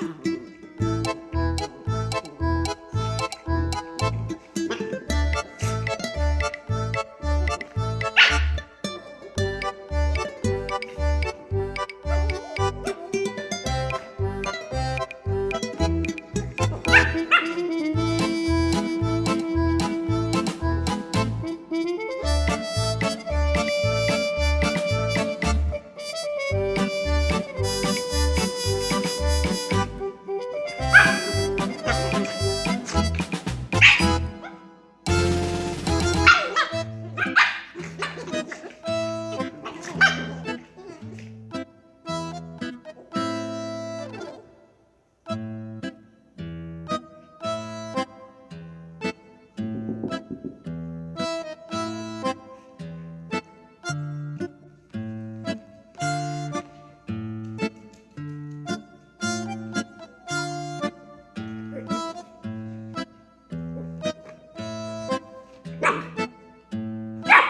Yeah.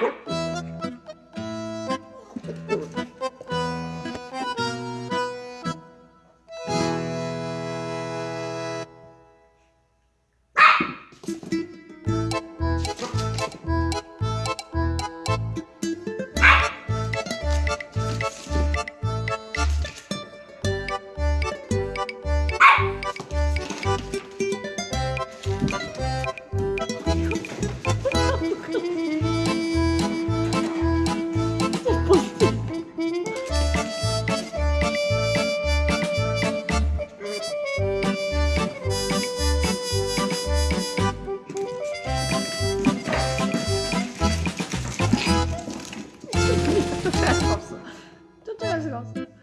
Yeah. 真的是告。